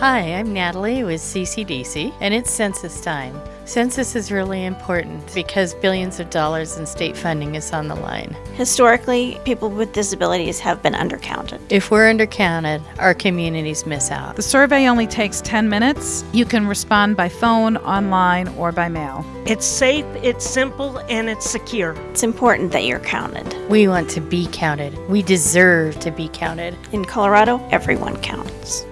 Hi, I'm Natalie with CCDC, and it's census time. Census is really important because billions of dollars in state funding is on the line. Historically, people with disabilities have been undercounted. If we're undercounted, our communities miss out. The survey only takes 10 minutes. You can respond by phone, online, or by mail. It's safe, it's simple, and it's secure. It's important that you're counted. We want to be counted. We deserve to be counted. In Colorado, everyone counts.